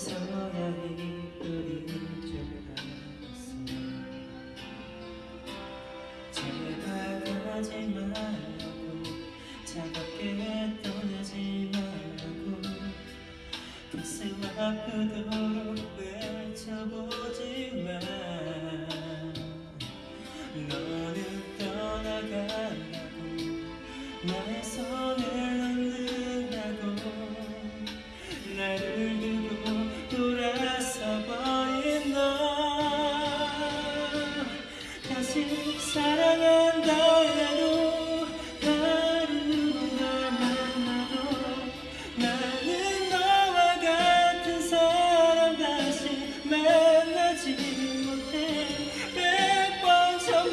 그래서야 이불이 좁아갔어 제발 가지 말라고 차갑게 떠나지 말라고 가슴 아프도록 외쳐보지만 너는 떠나간다고 나의 손을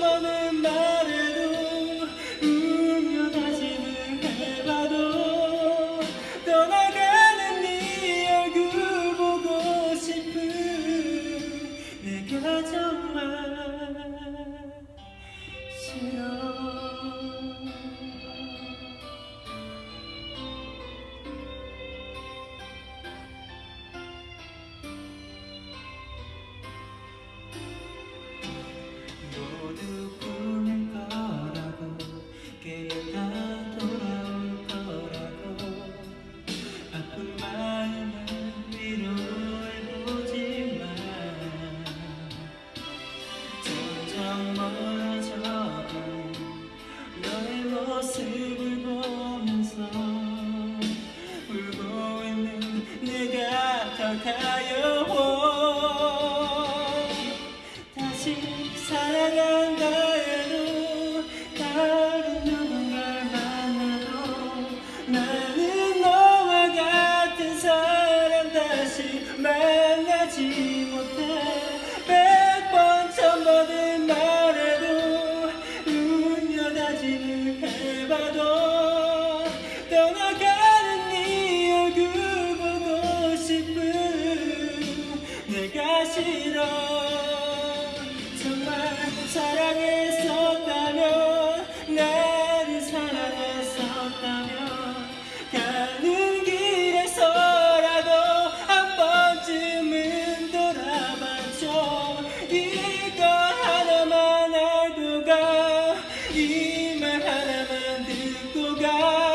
백번 모두 꿈일 거라고 깨어나 돌아올 거라고 아픈 마음을 위로해보지만 점점 멀어져간 너의 모습을 보면서 울고 있는 내가 더 가여워 나는 너와 같은 사람 다시 만나지 사랑했었다면 나를 사랑했었다면 가는 길에서라도 한 번쯤은 돌아봐줘 이거 하나만 알고 가이 말 하나만 듣고 가.